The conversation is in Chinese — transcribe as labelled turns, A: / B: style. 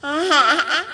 A: 啊哈哈